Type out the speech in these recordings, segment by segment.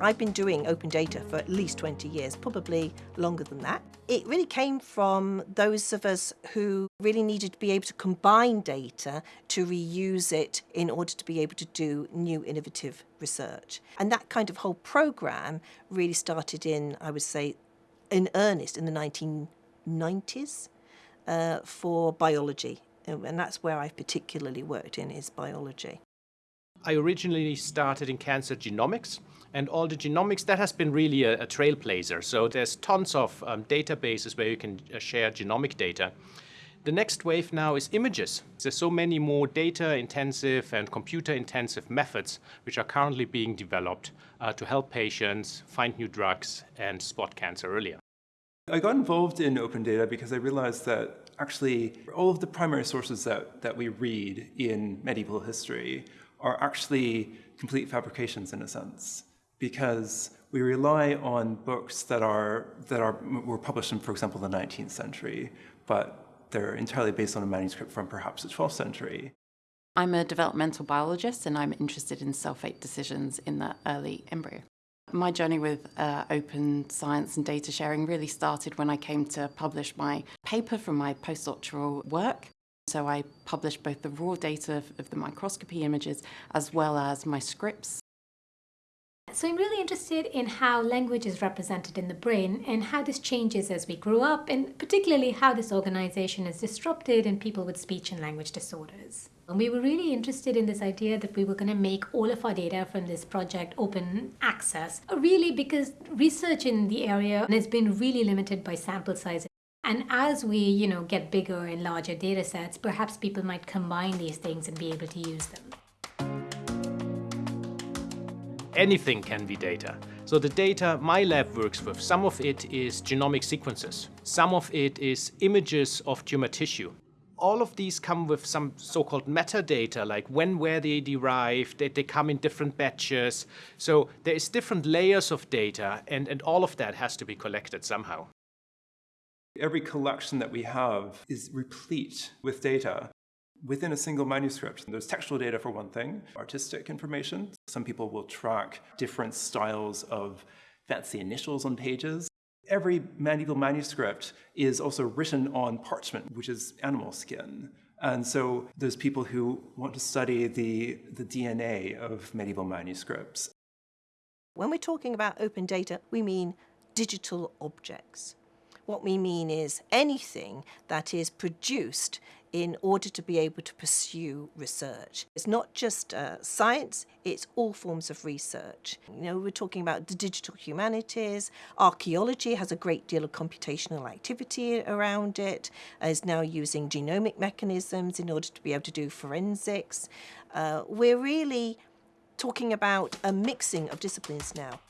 I've been doing open data for at least 20 years, probably longer than that. It really came from those of us who really needed to be able to combine data to reuse it in order to be able to do new innovative research. And that kind of whole program really started in, I would say, in earnest in the 1990s uh, for biology. And that's where I've particularly worked in is biology. I originally started in cancer genomics and all the genomics, that has been really a, a trailblazer. So there's tons of um, databases where you can uh, share genomic data. The next wave now is images. There's so many more data intensive and computer intensive methods which are currently being developed uh, to help patients find new drugs and spot cancer earlier. I got involved in open data because I realized that actually all of the primary sources that, that we read in medieval history are actually complete fabrications in a sense because we rely on books that are that are were published in, for example, the 19th century, but they're entirely based on a manuscript from perhaps the 12th century. I'm a developmental biologist and I'm interested in cell fate decisions in the early embryo. My journey with uh, open science and data sharing really started when I came to publish my paper from my postdoctoral work. So I published both the raw data of, of the microscopy images as well as my scripts so I'm really interested in how language is represented in the brain and how this changes as we grow up and particularly how this organization is disrupted in people with speech and language disorders. And we were really interested in this idea that we were going to make all of our data from this project open access, really because research in the area has been really limited by sample size and as we, you know, get bigger and larger data sets, perhaps people might combine these things and be able to use them anything can be data. So the data my lab works with, some of it is genomic sequences. Some of it is images of tumor tissue. All of these come with some so-called metadata, like when were they derived, they, they come in different batches. So there is different layers of data, and, and all of that has to be collected somehow. Every collection that we have is replete with data within a single manuscript. There's textual data for one thing, artistic information. Some people will track different styles of fancy initials on pages. Every medieval manuscript is also written on parchment, which is animal skin. And so there's people who want to study the, the DNA of medieval manuscripts. When we're talking about open data, we mean digital objects. What we mean is anything that is produced in order to be able to pursue research. It's not just uh, science, it's all forms of research. You know, we're talking about the digital humanities, archaeology has a great deal of computational activity around it, is now using genomic mechanisms in order to be able to do forensics. Uh, we're really talking about a mixing of disciplines now.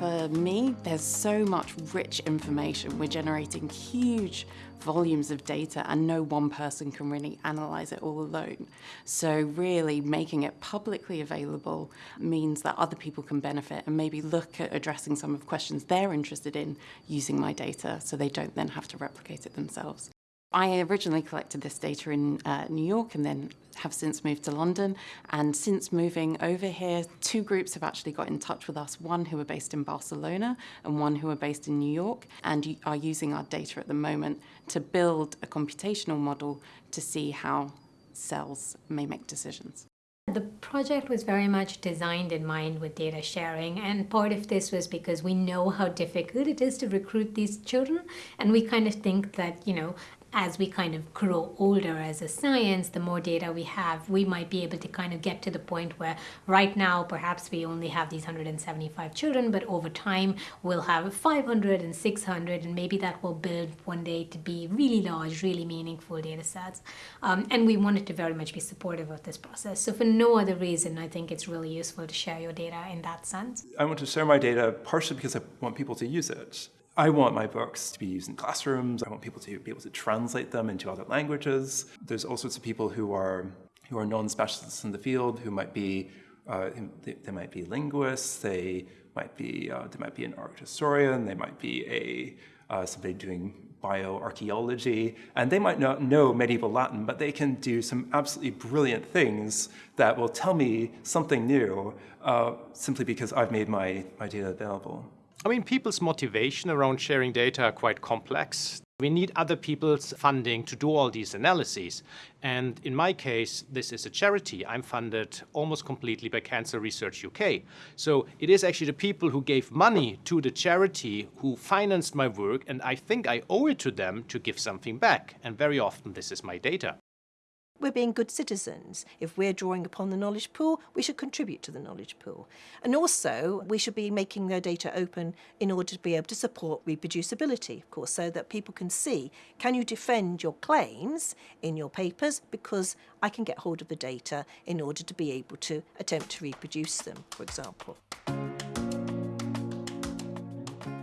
For me, there's so much rich information. We're generating huge volumes of data and no one person can really analyze it all alone. So really making it publicly available means that other people can benefit and maybe look at addressing some of the questions they're interested in using my data so they don't then have to replicate it themselves. I originally collected this data in uh, New York and then have since moved to London. And since moving over here, two groups have actually got in touch with us, one who are based in Barcelona and one who are based in New York, and are using our data at the moment to build a computational model to see how cells may make decisions. The project was very much designed in mind with data sharing and part of this was because we know how difficult it is to recruit these children and we kind of think that, you know, as we kind of grow older as a science, the more data we have, we might be able to kind of get to the point where right now perhaps we only have these 175 children, but over time we'll have 500 and 600 and maybe that will build one day to be really large, really meaningful data sets. Um, and we wanted to very much be supportive of this process. So for no other reason, I think it's really useful to share your data in that sense. I want to share my data partially because I want people to use it. I want my books to be used in classrooms. I want people to be able to translate them into other languages. There's all sorts of people who are who are non-specialists in the field who might be uh, they, they, might be linguists. They might be uh, they might be an art historian. They might be a uh, somebody doing bioarchaeology, and they might not know medieval Latin, but they can do some absolutely brilliant things that will tell me something new uh, simply because I've made my, my data available. I mean, people's motivation around sharing data are quite complex. We need other people's funding to do all these analyses. And in my case, this is a charity. I'm funded almost completely by Cancer Research UK. So it is actually the people who gave money to the charity who financed my work, and I think I owe it to them to give something back. And very often, this is my data we're being good citizens. If we're drawing upon the knowledge pool, we should contribute to the knowledge pool. And also, we should be making their data open in order to be able to support reproducibility, of course, so that people can see, can you defend your claims in your papers? Because I can get hold of the data in order to be able to attempt to reproduce them, for example.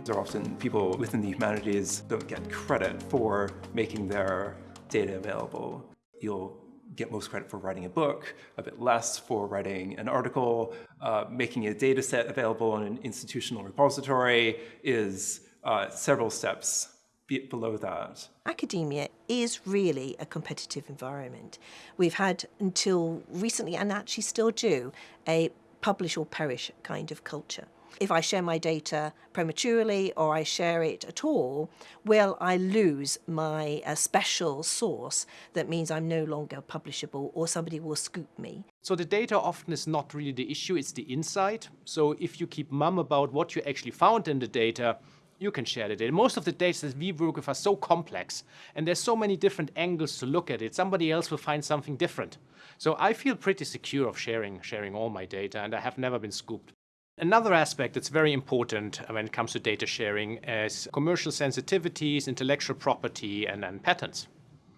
Are often people within the humanities don't get credit for making their data available. You'll get most credit for writing a book, a bit less for writing an article. Uh, making a data set available in an institutional repository is uh, several steps below that. Academia is really a competitive environment. We've had until recently, and actually still do, a publish or perish kind of culture if I share my data prematurely or I share it at all, will I lose my uh, special sauce that means I'm no longer publishable or somebody will scoop me? So the data often is not really the issue, it's the insight. So if you keep mum about what you actually found in the data, you can share the data. Most of the data that we work with are so complex and there's so many different angles to look at it. Somebody else will find something different. So I feel pretty secure of sharing, sharing all my data and I have never been scooped. Another aspect that's very important uh, when it comes to data sharing is commercial sensitivities, intellectual property, and, and patents.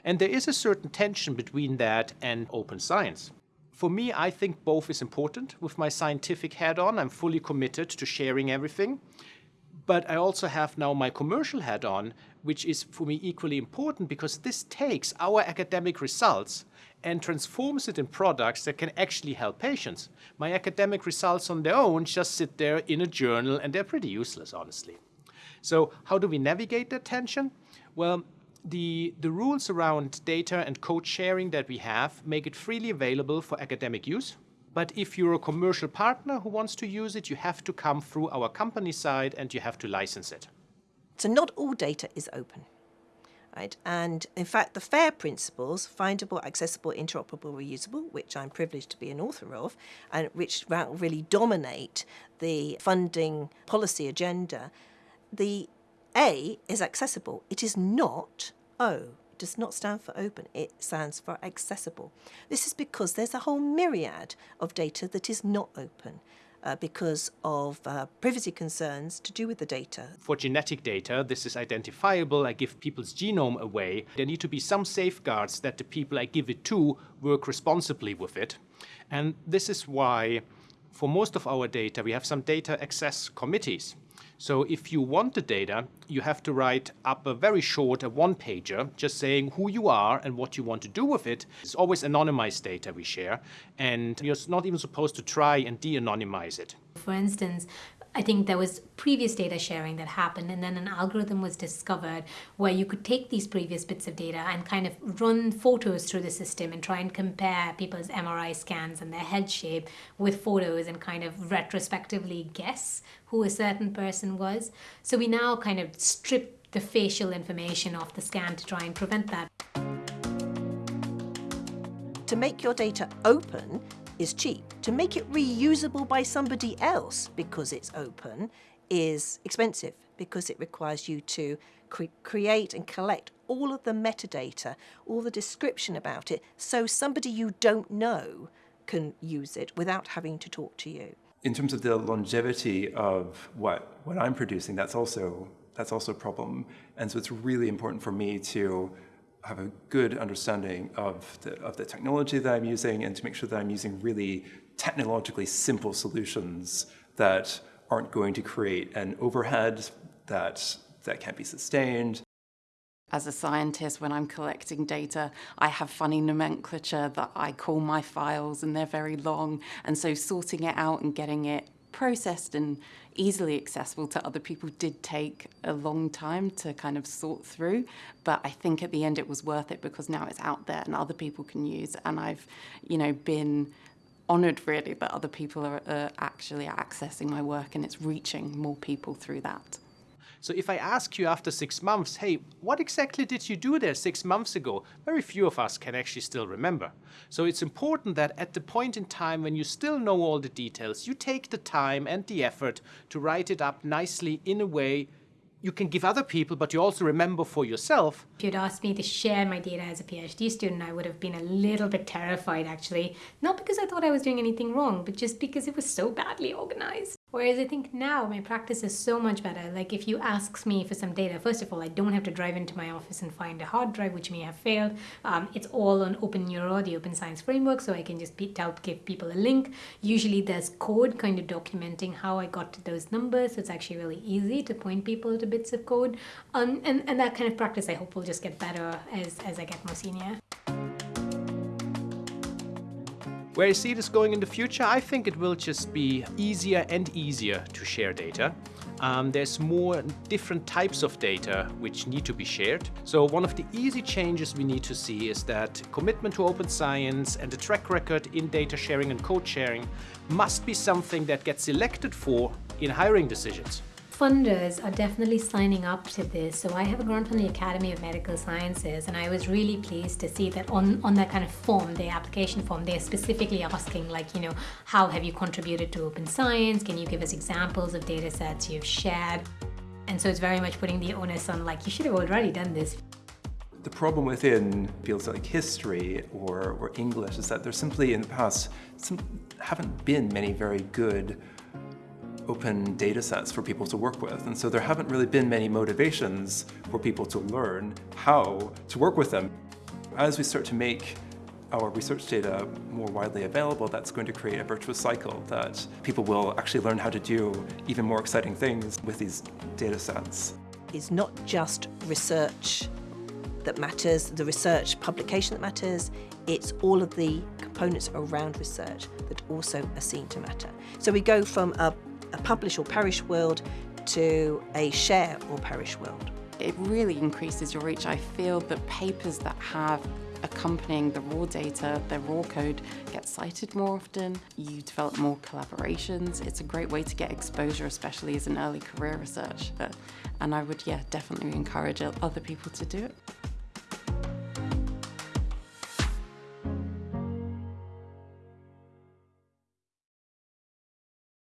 And there is a certain tension between that and open science. For me, I think both is important. With my scientific hat on, I'm fully committed to sharing everything. But I also have now my commercial hat on, which is for me equally important because this takes our academic results and transforms it in products that can actually help patients. My academic results on their own just sit there in a journal and they're pretty useless, honestly. So how do we navigate that tension? Well, the, the rules around data and code sharing that we have make it freely available for academic use. But if you're a commercial partner who wants to use it, you have to come through our company side and you have to license it. So not all data is open. Right? And in fact, the FAIR principles, findable, accessible, interoperable, reusable, which I'm privileged to be an author of, and which really dominate the funding policy agenda, the A is accessible. It is not O. Does not stand for open, it stands for accessible. This is because there's a whole myriad of data that is not open uh, because of uh, privacy concerns to do with the data. For genetic data, this is identifiable. I give people's genome away. There need to be some safeguards that the people I give it to work responsibly with it. And this is why, for most of our data, we have some data access committees. So if you want the data, you have to write up a very short, a one-pager, just saying who you are and what you want to do with it. It's always anonymized data we share, and you're not even supposed to try and de-anonymize it. For instance, I think there was previous data sharing that happened, and then an algorithm was discovered where you could take these previous bits of data and kind of run photos through the system and try and compare people's MRI scans and their head shape with photos and kind of retrospectively guess who a certain person was. So we now kind of strip the facial information off the scan to try and prevent that. To make your data open, is cheap. To make it reusable by somebody else because it's open is expensive because it requires you to cre create and collect all of the metadata, all the description about it, so somebody you don't know can use it without having to talk to you. In terms of the longevity of what, what I'm producing, that's also, that's also a problem. And so it's really important for me to have a good understanding of the, of the technology that I'm using and to make sure that I'm using really technologically simple solutions that aren't going to create an overhead that, that can't be sustained. As a scientist, when I'm collecting data, I have funny nomenclature that I call my files and they're very long. And so sorting it out and getting it processed and easily accessible to other people did take a long time to kind of sort through. But I think at the end it was worth it because now it's out there and other people can use. And I've, you know, been honoured really that other people are uh, actually accessing my work and it's reaching more people through that. So if I ask you after six months, hey, what exactly did you do there six months ago? Very few of us can actually still remember. So it's important that at the point in time when you still know all the details, you take the time and the effort to write it up nicely in a way you can give other people, but you also remember for yourself. If you'd asked me to share my data as a PhD student, I would have been a little bit terrified actually. Not because I thought I was doing anything wrong, but just because it was so badly organized. Whereas I think now my practice is so much better. Like if you ask me for some data, first of all, I don't have to drive into my office and find a hard drive, which may have failed. Um, it's all on OpenNeuro, the Open Science Framework, so I can just tell, give people a link. Usually there's code kind of documenting how I got to those numbers. So it's actually really easy to point people to bits of code. Um, and, and that kind of practice I hope will just get better as, as I get more senior. Where I see this going in the future, I think it will just be easier and easier to share data. Um, there's more different types of data which need to be shared. So one of the easy changes we need to see is that commitment to open science and the track record in data sharing and code sharing must be something that gets selected for in hiring decisions funders are definitely signing up to this. So I have a grant from the Academy of Medical Sciences and I was really pleased to see that on, on that kind of form, the application form, they're specifically asking like, you know, how have you contributed to open science? Can you give us examples of data sets you've shared? And so it's very much putting the onus on like, you should have already done this. The problem within fields like history or, or English is that there simply in the past some, haven't been many very good open data sets for people to work with. And so there haven't really been many motivations for people to learn how to work with them. As we start to make our research data more widely available, that's going to create a virtuous cycle that people will actually learn how to do even more exciting things with these data sets. It's not just research that matters, the research publication that matters, it's all of the components around research that also are seen to matter. So we go from a a publish or perish world to a share or perish world. It really increases your reach. I feel that papers that have accompanying the raw data, the raw code, get cited more often. You develop more collaborations. It's a great way to get exposure, especially as an early career researcher. And I would, yeah, definitely encourage other people to do it.